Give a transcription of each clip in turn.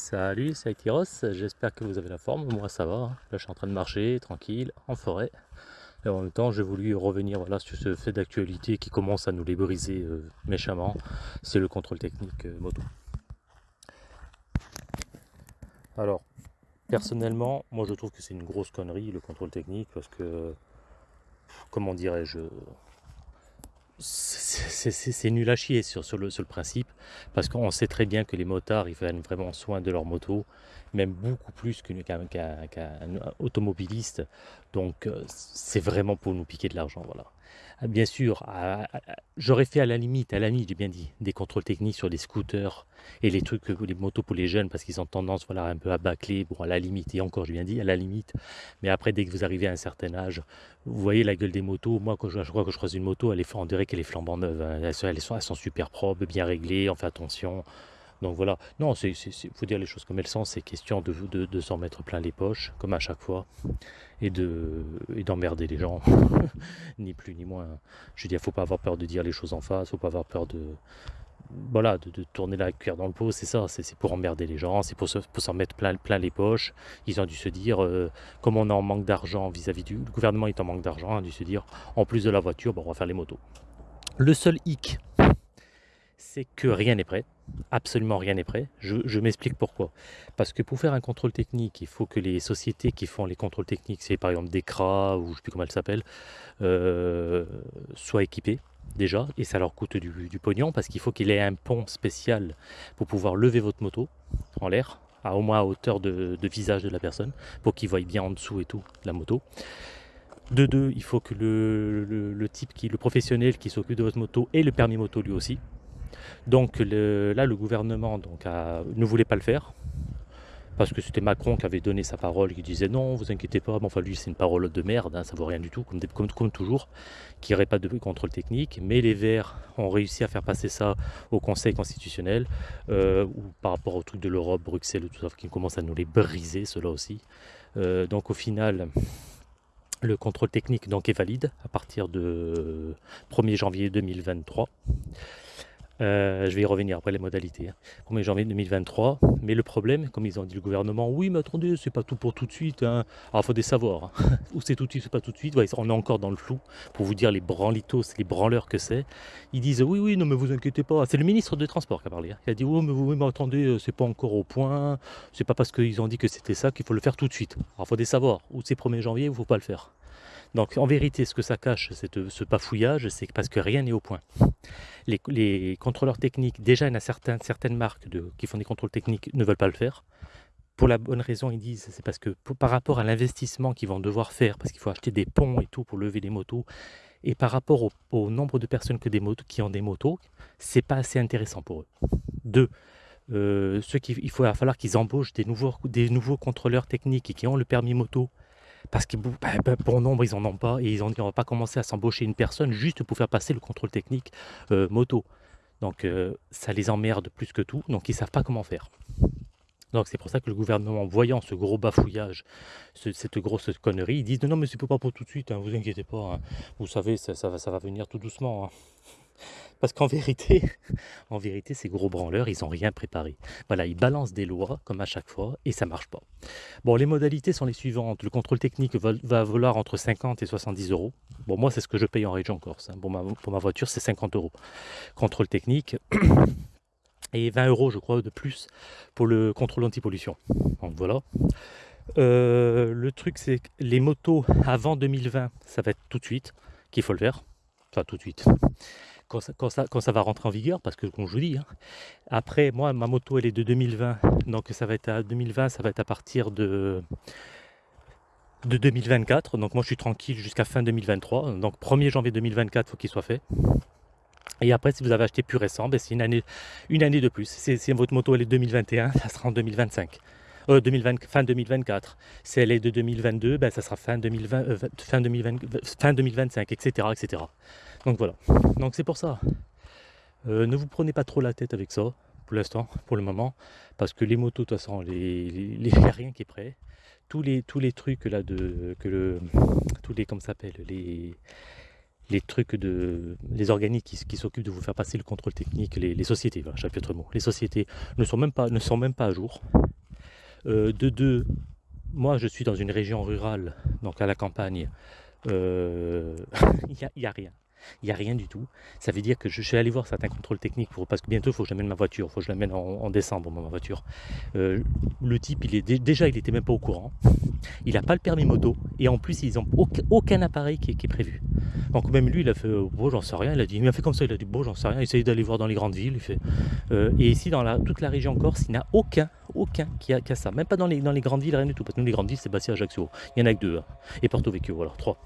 Salut, c'est Tyros, j'espère que vous avez la forme, moi ça va. Là je suis en train de marcher, tranquille, en forêt. Et en même temps j'ai voulu revenir voilà, sur ce fait d'actualité qui commence à nous les briser euh, méchamment. C'est le contrôle technique euh, moto. Alors, personnellement, moi je trouve que c'est une grosse connerie le contrôle technique parce que, comment dirais-je, c'est nul à chier sur, le, principe, parce qu'on sait très bien que les motards, ils prennent vraiment soin de leur moto, même beaucoup plus qu'un automobiliste. Donc euh, c'est vraiment pour nous piquer de l'argent, voilà. Ah, bien sûr, j'aurais fait à la limite, à la limite, j'ai bien dit, des contrôles techniques sur les scooters et les trucs, les motos pour les jeunes, parce qu'ils ont tendance, voilà, un peu à bâcler, bon, à la limite, et encore, j'ai bien dit, à la limite. Mais après, dès que vous arrivez à un certain âge, vous voyez la gueule des motos. Moi, quand je, crois que je croise une moto, elle est, on dirait qu'elle est flambant neuve. Hein. Elles, elles, sont, super propres, bien réglées, on fait attention. Donc voilà, non, il faut dire les choses comme elles sont, c'est question de, s'en mettre plein les poches, comme à chaque fois, et d'emmerder les gens, ni plus ni moins. Je veux dire, faut pas avoir peur de dire les choses en face, faut pas avoir peur de, voilà, de, tourner la cuillère dans le pot, c'est ça, c'est pour emmerder les gens, c'est pour s'en mettre plein, plein les poches. Ils ont dû se dire, euh, comme on est en manque d'argent vis-à-vis du le gouvernement est en manque d'argent, a dû se dire, en plus de la voiture, bon, on va faire les motos. Le seul hic, c'est que rien n'est prêt. Absolument rien n'est prêt. Je, m'explique pourquoi. Parce que pour faire un contrôle technique, il faut que les sociétés qui font les contrôles techniques, c'est par exemple Decra ou je ne sais plus comment elles s'appellent, euh, soient équipées déjà. Et ça leur coûte du, pognon parce qu'il faut qu'il ait un pont spécial pour pouvoir lever votre moto en l'air, à au moins à hauteur de, visage de la personne, pour qu'il voie bien en dessous et tout la moto. De deux, il faut que le, type qui, le professionnel qui s'occupe de votre moto ait le permis moto lui aussi. Donc là, le gouvernement donc, ne voulait pas le faire, parce que c'était Macron qui avait donné sa parole, qui disait non, vous inquiétez pas, mais enfin lui c'est une parole de merde, hein, ça vaut rien du tout, comme, comme, toujours, qu'il n'y aurait pas de contrôle technique, mais les Verts ont réussi à faire passer ça au Conseil constitutionnel, euh, ou par rapport au truc de l'Europe, Bruxelles, tout ça, qui commence à nous les briser, cela aussi. Euh, donc au final, le contrôle technique donc, est valide à partir de 1er janvier 2023. Euh, je vais y revenir après les modalités. 1er hein. janvier 2023. Mais le problème, comme ils ont dit le gouvernement, oui, mais attendez, c'est pas tout pour tout de suite. Hein. Alors, il faut des savoirs. Hein. Ou c'est tout de suite, c'est pas tout de suite. on est encore dans le flou pour vous dire les branlitos, les branleurs que c'est. Ils disent, oui, oui, non, mais vous inquiétez pas. C'est le ministre des Transports qui a parlé. Il a dit, oui, mais, oui, mais attendez, euh, c'est pas encore au point. C'est pas parce qu'ils ont dit que c'était ça qu'il faut le faire tout de suite. Alors, il faut des savoirs. Ou c'est 1er janvier, il faut pas le faire. Donc en vérité, ce que ça cache, ce bafouillage, c'est parce que rien n'est au point. Les, contrôleurs techniques, déjà il y a certaines, marques qui font des contrôles techniques, ne veulent pas le faire. Pour la bonne raison, ils disent, c'est parce que par rapport à l'investissement qu'ils vont devoir faire, parce qu'il faut acheter des ponts et tout pour lever les motos, et par rapport au, nombre de personnes qui ont des motos, c'est pas assez intéressant pour eux. Deux, euh, il va falloir qu'ils embauchent des nouveaux, des nouveaux contrôleurs techniques et qui ont le permis moto parce que bon bah, bah, nombre, ils n'en ont pas, et ils ont dit pas commencer à s'embaucher une personne juste pour faire passer le contrôle technique euh, moto. Donc euh, ça les emmerde plus que tout, donc ils ne savent pas comment faire. Donc c'est pour ça que le gouvernement, voyant ce gros bafouillage, cette grosse connerie, ils disent non, mais c'est pas pour tout de suite, hein, vous inquiétez pas, hein. vous savez, ça, ça, va, ça va venir tout doucement. Hein. Parce qu'en vérité, en vérité, ces gros branleurs, ils n'ont rien préparé. Voilà, ils balancent des lois, comme à chaque fois, et ça marche pas. Bon, les modalités sont les suivantes. Le contrôle technique va, va valoir entre 50 et 70 euros. Bon, moi, c'est ce que je paye en région Corse. Hein. Bon, pour ma voiture, c'est 50 euros. Contrôle technique. Et 20 euros, je crois, de plus pour le contrôle anti-pollution. Donc voilà. Euh, le truc, c'est que les motos avant 2020, ça va être tout de suite qu'il faut le faire. Enfin, tout de suite quand ça, va rentrer en vigueur, parce que comme je vous dis, hein, après moi ma moto elle est de 2020, donc ça va être à 2020, ça va être à partir de, de 2024, donc moi je suis tranquille jusqu'à fin 2023, donc 1er janvier 2024 il faut qu'il soit fait. Et après si vous avez acheté plus récent, ben, c'est une année, une année de plus. Si votre moto elle est 2021, ça sera en 2025. Euh, 2020, fin 2024. Si elle est de 2022, ben, ça sera fin, 2020, euh, fin, 2020, fin 2025, etc., etc. Donc voilà. Donc c'est pour ça. Euh, ne vous prenez pas trop la tête avec ça, pour l'instant, pour le moment, parce que les motos, de toute façon, il n'y a rien qui est prêt. Tous les, tous les trucs là de. Que le, tous les. Comment s'appelle Les les trucs de les organiques qui, s'occupent de vous faire passer le contrôle technique, les, sociétés, voilà, chapitre mot, les sociétés ne sont même pas ne sont même pas à jour. Euh, de deux, moi je suis dans une région rurale, donc à la campagne, il euh, n'y a, a, rien. Il n'y a rien du tout. Ça veut dire que je suis allé voir certains contrôles techniques parce que bientôt il faut que j'amène ma voiture, il faut que je l'amène en, décembre ma voiture. Euh, le type, il est déjà il n'était même pas au courant. Il n'a pas le permis moto et en plus ils n'ont aucun, appareil qui est, prévu. Donc même lui il a fait bon j'en sais rien, il a dit il m'a fait comme ça, il a dit bon j'en sais rien, essaye d'aller voir dans les grandes villes. Il euh, et ici dans toute la région Corse, il n'y a aucun, aucun qui a, ça, même pas dans les, grandes villes, rien du tout. Parce que nous les grandes villes c'est Bastia Ajaccio, il y en a que deux. Hein. Et Porto Vecchio, voilà, trois.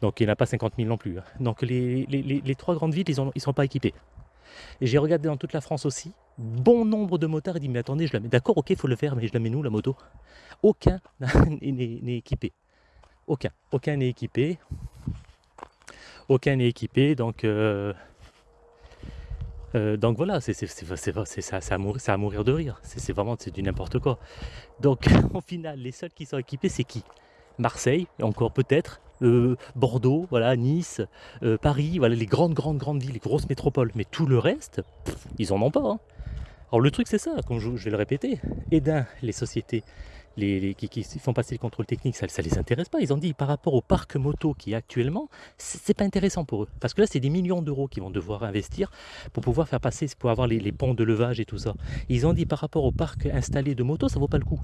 Donc il n'y en a pas 50 000 non plus. Hein. Donc les, les, trois grandes villes, ils ne sont pas équipés. Et j'ai regardé dans toute la France aussi, bon nombre de motards, il dit mais attendez, je la mets, d'accord, ok, il faut le faire, mais je la mets nous la moto? Aucun n'est équipé. Aucun, aucun n'est équipé. Aucun n'est équipé, donc... Euh, euh, donc voilà, c'est ça, à à mourir de rire. C'est vraiment du n'importe quoi. Donc au final, les seuls qui sont équipés, c'est qui? Marseille, encore peut-être, euh, Bordeaux, voilà, Nice, euh, Paris, voilà les grandes, grandes, grandes villes, les grosses métropoles. Mais tout le reste, ils en ont pas. Hein. Alors le truc c'est ça, comme je, vais le répéter, et d'un, les sociétés les, qui, font passer le contrôle technique, ça ne les intéresse pas. Ils ont dit par rapport au parc moto qui est actuellement, c'est pas intéressant pour eux. Parce que là, c'est des millions d'euros qu'ils vont devoir investir pour pouvoir faire passer, pour avoir les, ponts de levage et tout ça. Ils ont dit par rapport au parc installé de moto, ça vaut pas le coup.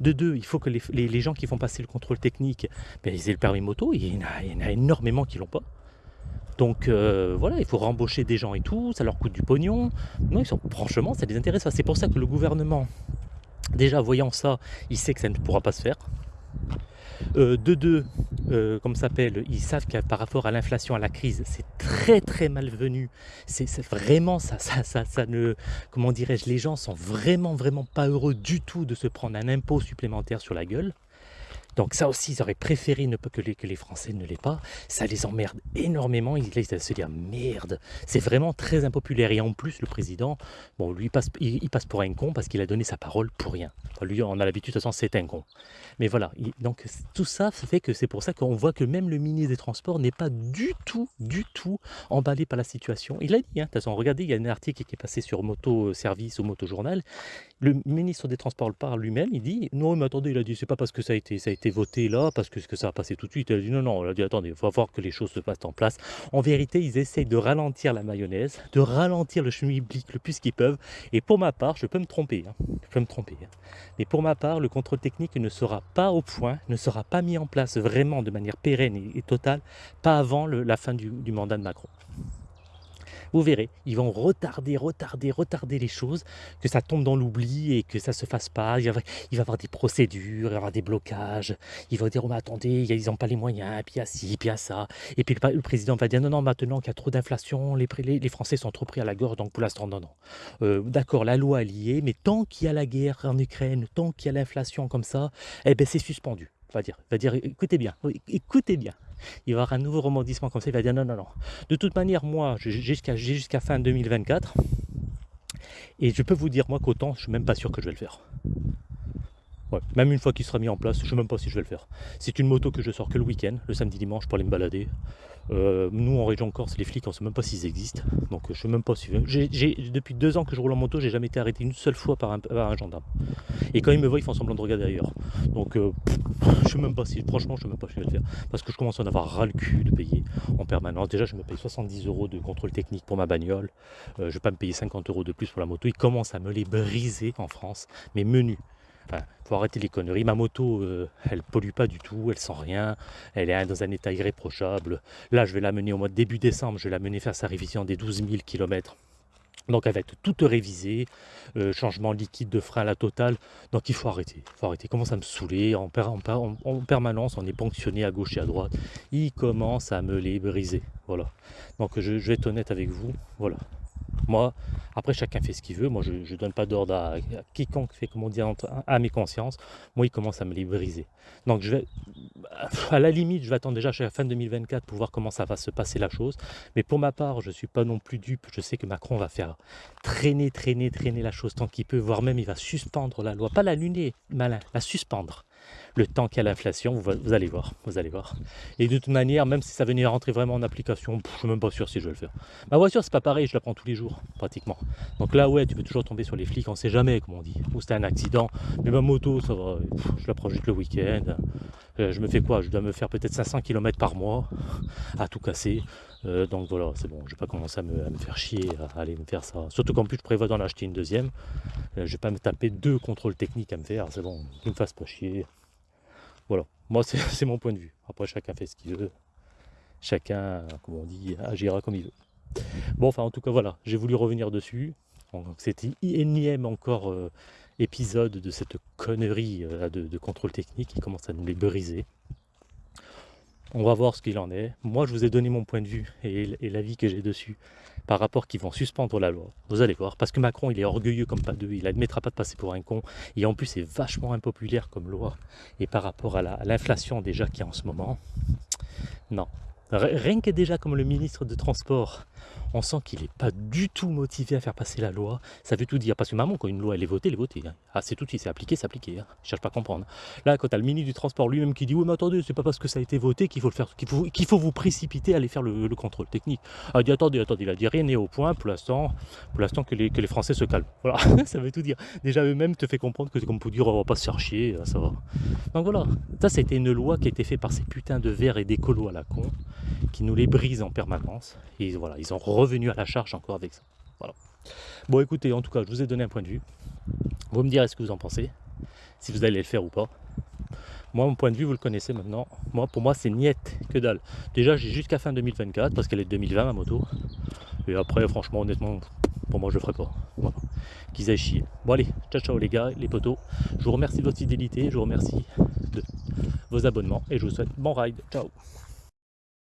De deux, il faut que les, gens qui font passer le contrôle technique, ben, ils aient le permis moto. Il y en a, énormément qui l'ont pas. Donc euh, voilà, il faut rembaucher des gens et tout, ça leur coûte du pognon. Non, ils franchement, ça les intéresse pas. C'est pour ça que le gouvernement, déjà voyant ça, il sait que ça ne pourra pas se faire. Euh, de deux, euh, comme s'appelle, ils savent que par rapport à l'inflation, à la crise, c'est très très malvenu. C'est vraiment ça, ça, ça, ça ne, comment dirais-je, les gens sont vraiment vraiment pas heureux du tout de se prendre un impôt supplémentaire sur la gueule. Donc ça aussi, ils auraient préféré ne que les, que les Français ne l'aient pas. Ça les emmerde énormément. Ils, se dire merde, c'est vraiment très impopulaire. Et en plus, le président, bon, il passe, pour un con parce qu'il a donné sa parole pour rien. lui, on a l'habitude, de toute façon, c'est un con. Mais voilà, donc tout ça fait que c'est pour ça qu'on voit que même le ministre des Transports n'est pas du tout, du tout emballé par la situation. Il a dit, hein, de toute façon, regardez, il y a un article qui est passé sur Moto Service ou Moto Journal. Le ministre des Transports parle lui-même, il dit, non, mais attendez, il a dit, c'est pas parce que ça a été, ça a été voté là parce que, que ça a passé tout de suite. Elle a dit non, non, elle a dit attendez, il faut voir que les choses se passent en place. En vérité, ils essayent de ralentir la mayonnaise, de ralentir le schmilblick le plus qu'ils peuvent. Et pour ma part, je peux me tromper, hein. je peux me tromper. Hein. Mais pour ma part, le contrôle technique ne sera pas au point, ne sera pas mis en place vraiment de manière pérenne et, totale, pas avant la fin du mandat de Macron. Vous verrez, ils vont retarder, retarder, retarder les choses, que ça tombe dans l'oubli et que ça ne se fasse pas. Il va, y avoir des procédures, il va y avoir des blocages. Ils vont dire, oh, mais attendez, ils n'ont pas les moyens, puis a ci, puis a ça. Et puis le, président va dire, non, non, maintenant qu'il y a trop d'inflation, les, les, Français sont trop pris à la gorge, donc pour l'instant, non, non. Euh, d'accord, la loi est liée, mais tant qu'il y a la guerre en Ukraine, tant qu'il y a l'inflation comme ça, eh ben c'est suspendu. Va dire, va dire, écoutez bien, écoutez bien il va y avoir un nouveau rebondissement comme ça, il va dire non, non, non. De toute manière, moi, j'ai jusqu'à fin 2024, et je peux vous dire, moi, qu'autant, je suis même pas sûr que je vais le faire. Même une fois qu'il sera mis en place, je ne sais même pas si je vais le faire. C'est une moto que je sors que le week-end, le samedi dimanche pour aller me balader. Euh, nous en région Corse, les flics, on ne sait même pas s'ils existent. Donc je sais même pas si. depuis deux ans que je roule en moto, j'ai jamais été arrêté une seule fois par un, gendarme. Et quand ils me voient, ils font semblant de regarder ailleurs. Donc euh, je sais même pas si. Franchement, je sais même pas si je vais le faire. Parce que je commence à en avoir ras le cul de payer en permanence. Déjà, je me paye 70 euros de contrôle technique pour ma bagnole. Euh, je ne vais pas me payer 50 euros de plus pour la moto. Ils commencent à me les briser en France. Mais menus. Enfin, faut arrêter les conneries. Ma moto, euh, elle pollue pas du tout, elle sent rien, elle est dans un état irréprochable. Là, je vais la mener au mois de début décembre, je vais la mener faire sa révision des 12 000 km. Donc elle va être toute révisée, euh, changement liquide de frein à la totale. Donc il faut arrêter, il faut arrêter. Commence à me saouler en, en, permanence, on est ponctionné à gauche et à droite. Il commence à me les briser. Voilà. Donc je vais être honnête avec vous. Voilà. Moi, après chacun fait ce qu'il veut. Moi, je ne donne pas d'ordre à, quiconque fait, comme on dit, à mes consciences. Moi, il commence à me les briser. Donc, je vais, à la limite, je vais attendre déjà jusqu'à la fin 2024 pour voir comment ça va se passer la chose. Mais pour ma part, je ne suis pas non plus dupe. Je sais que Macron va faire traîner, traîner, traîner la chose tant qu'il peut, voire même il va suspendre la loi. Pas la luner, malin, la suspendre. Le temps qu'il y a l'inflation, vous, vous, allez voir, vous allez voir. Et de toute manière, même si ça venait à rentrer vraiment en application, je suis même pas sûr si je vais le faire. Ma voiture, c'est pas pareil, je la prends tous les jours, pratiquement. Donc là, ouais, tu peux toujours tomber sur les flics, on sait jamais, comme on dit. Ou c'était un accident, mais ma moto, ça va, je la prends juste le week-end. Euh, je me fais quoi? Je dois me faire peut-être 500 km par mois à tout casser. Euh, donc voilà, c'est bon, je vais pas commencer à me, faire chier, à aller me faire ça. Surtout qu'en plus, je prévois d'en acheter une deuxième. Euh, je vais pas me taper deux contrôles techniques à me faire, c'est bon, ne me fasse pas chier. Moi c'est mon point de vue. Après, chacun fait ce qu'il veut. Chacun, comme on dit, agira comme il veut. Bon, enfin, en tout cas, voilà, j'ai voulu revenir dessus. C'était énième encore euh, épisode de cette connerie de, de, contrôle technique qui commence à nous les briser. On va voir ce qu'il en est. Moi, je vous ai donné mon point de vue et, l'avis que j'ai dessus par rapport qu'ils vont suspendre la loi. Vous allez voir, parce que Macron, il est orgueilleux comme pas deux, il admettra pas de passer pour un con, et en plus, c'est vachement impopulaire comme loi. Et par rapport à l'inflation déjà qu'il y a en ce moment, non. Rien que déjà comme le ministre de Transport on sent qu'il n'est pas du tout motivé à faire passer la loi. Ça veut tout dire. Parce que maman, quand une loi elle est votée, elle est votée. Hein. Ah, c'est tout, c'est appliqué, c'est appliqué. Hein. Je cherche pas à comprendre. Là, quand tu as le ministre du Transport lui-même qui dit Oui, mais attendez, c'est pas parce que ça a été voté qu'il faut le faire, qu'il faut, vous précipiter à aller faire le, contrôle technique. Ah, dit Attendez, attendez, il a dit rien n'est au point pour l'instant, que les, Français se calment. Voilà, ça veut tout dire. Déjà, eux-mêmes te fait comprendre que c'est comme pour dire On va pas se faire chier, ça va. Donc voilà, ça, c'était une loi qui a été faite par ces putains de verres et d'écolos à la con, qui nous les brisent en permanence. Et voilà, ont revenu à la charge encore avec ça. Voilà. Bon écoutez, en tout cas, je vous ai donné un point de vue. Vous me direz ce que vous en pensez, si vous allez le faire ou pas. Moi, mon point de vue, vous le connaissez maintenant. Moi, pour moi, c'est niette, que dalle. Déjà, j'ai jusqu'à fin 2024, parce qu'elle est de 2020, ma moto. Et après, franchement, honnêtement, pour moi, je le ferai pas. Voilà. Qu'ils aillent chier. Bon, allez, ciao, ciao, les gars, les potos. Je vous remercie de votre fidélité, je vous remercie de vos abonnements, et je vous souhaite bon ride. Ciao